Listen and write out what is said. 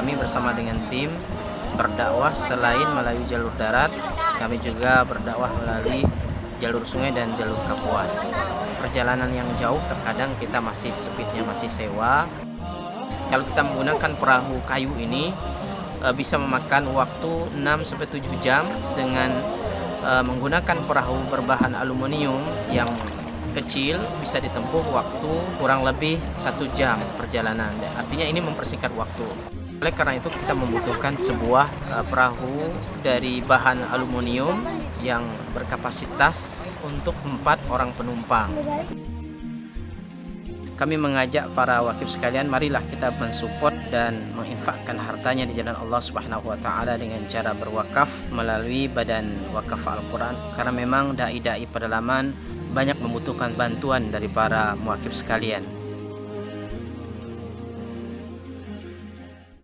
kami bersama dengan tim berdakwah selain melalui jalur darat, kami juga berdakwah melalui jalur sungai dan jalur kapuas. Perjalanan yang jauh terkadang kita masih speednya masih sewa. Kalau kita menggunakan perahu kayu ini eh, bisa memakan waktu 6 sampai 7 jam dengan eh, menggunakan perahu berbahan aluminium yang kecil bisa ditempuh waktu kurang lebih satu jam perjalanan. Artinya ini mempersingkat waktu. Oleh karena itu kita membutuhkan sebuah uh, perahu dari bahan aluminium yang berkapasitas untuk empat orang penumpang. Kami mengajak para wakif sekalian, marilah kita mensupport dan menginfakkan hartanya di jalan Allah Subhanahu wa taala dengan cara berwakaf melalui Badan Wakaf Al-Qur'an karena memang dai-dai pedalaman banyak membutuhkan bantuan dari para muakif sekalian.